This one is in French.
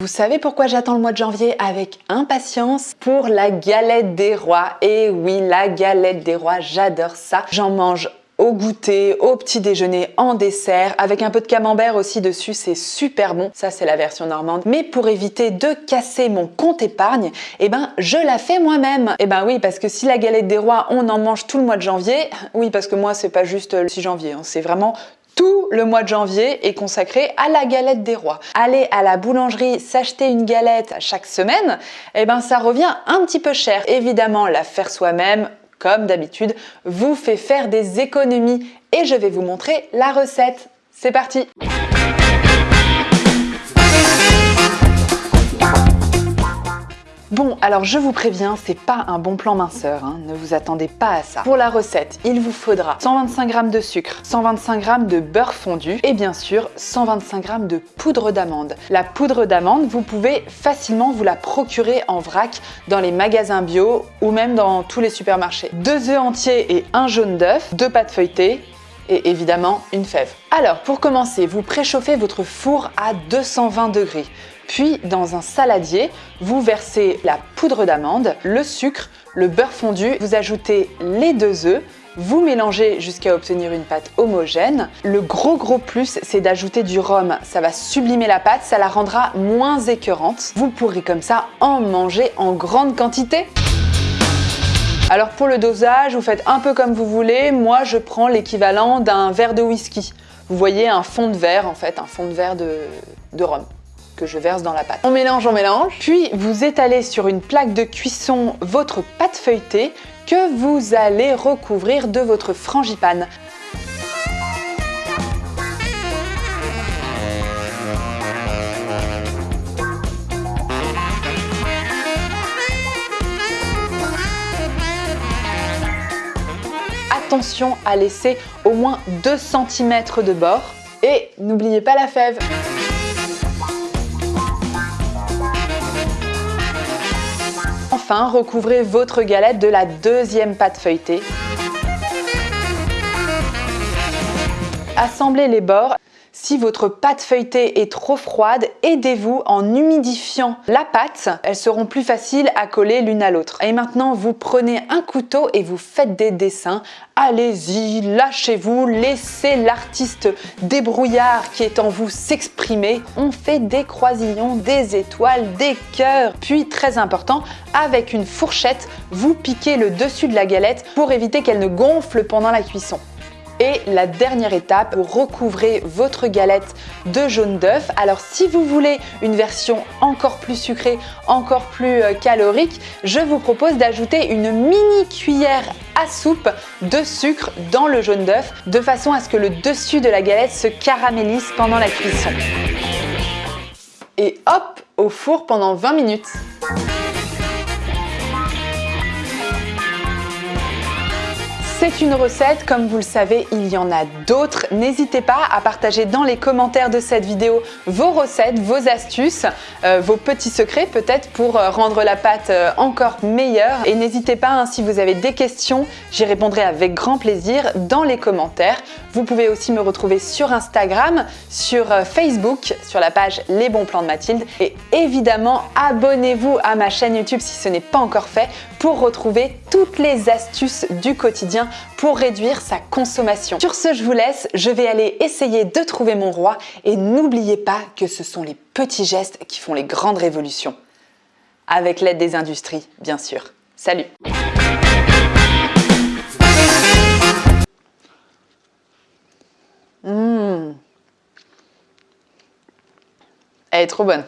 Vous savez pourquoi j'attends le mois de janvier avec impatience? Pour la galette des rois. Et oui, la galette des rois, j'adore ça. J'en mange au goûter, au petit déjeuner, en dessert, avec un peu de camembert aussi dessus, c'est super bon. Ça, c'est la version normande. Mais pour éviter de casser mon compte épargne, eh ben, je la fais moi-même. Eh ben oui, parce que si la galette des rois, on en mange tout le mois de janvier, oui, parce que moi, c'est pas juste le 6 janvier, hein, c'est vraiment tout le mois de janvier est consacré à la galette des rois. Aller à la boulangerie s'acheter une galette chaque semaine, eh ben ça revient un petit peu cher. Évidemment, la faire soi-même, comme d'habitude, vous fait faire des économies et je vais vous montrer la recette. C'est parti Bon, alors je vous préviens, c'est pas un bon plan minceur, hein. ne vous attendez pas à ça. Pour la recette, il vous faudra 125 g de sucre, 125 g de beurre fondu et bien sûr 125 g de poudre d'amande. La poudre d'amande, vous pouvez facilement vous la procurer en vrac dans les magasins bio ou même dans tous les supermarchés. Deux œufs entiers et un jaune d'œuf, deux pâtes feuilletées, et évidemment une fève. Alors pour commencer, vous préchauffez votre four à 220 degrés. Puis dans un saladier, vous versez la poudre d'amande, le sucre, le beurre fondu, vous ajoutez les deux œufs, vous mélangez jusqu'à obtenir une pâte homogène. Le gros gros plus, c'est d'ajouter du rhum. Ça va sublimer la pâte, ça la rendra moins écœurante. Vous pourrez comme ça en manger en grande quantité. Alors pour le dosage, vous faites un peu comme vous voulez. Moi, je prends l'équivalent d'un verre de whisky. Vous voyez un fond de verre, en fait, un fond de verre de, rhum que je verse dans la pâte. On mélange, on mélange. Puis vous étalez sur une plaque de cuisson votre pâte feuilletée que vous allez recouvrir de votre frangipane. Attention à laisser au moins 2 cm de bord et n'oubliez pas la fève. Enfin, recouvrez votre galette de la deuxième pâte feuilletée. Assemblez les bords. Si votre pâte feuilletée est trop froide, aidez-vous en humidifiant la pâte. Elles seront plus faciles à coller l'une à l'autre. Et maintenant, vous prenez un couteau et vous faites des dessins. Allez-y, lâchez-vous, laissez l'artiste débrouillard qui est en vous s'exprimer. On fait des croisillons, des étoiles, des cœurs. Puis, très important, avec une fourchette, vous piquez le dessus de la galette pour éviter qu'elle ne gonfle pendant la cuisson. Et la dernière étape, recouvrez votre galette de jaune d'œuf. Alors si vous voulez une version encore plus sucrée, encore plus euh, calorique, je vous propose d'ajouter une mini cuillère à soupe de sucre dans le jaune d'œuf de façon à ce que le dessus de la galette se caramélise pendant la cuisson. Et hop, au four pendant 20 minutes. C'est une recette, comme vous le savez, il y en a d'autres. N'hésitez pas à partager dans les commentaires de cette vidéo vos recettes, vos astuces, euh, vos petits secrets peut-être pour euh, rendre la pâte euh, encore meilleure. Et n'hésitez pas, hein, si vous avez des questions, j'y répondrai avec grand plaisir dans les commentaires. Vous pouvez aussi me retrouver sur Instagram, sur Facebook, sur la page Les Bons Plans de Mathilde. Et évidemment, abonnez-vous à ma chaîne YouTube si ce n'est pas encore fait pour retrouver toutes les astuces du quotidien pour réduire sa consommation. Sur ce, je vous laisse, je vais aller essayer de trouver mon roi et n'oubliez pas que ce sont les petits gestes qui font les grandes révolutions. Avec l'aide des industries, bien sûr. Salut mmh. Elle est trop bonne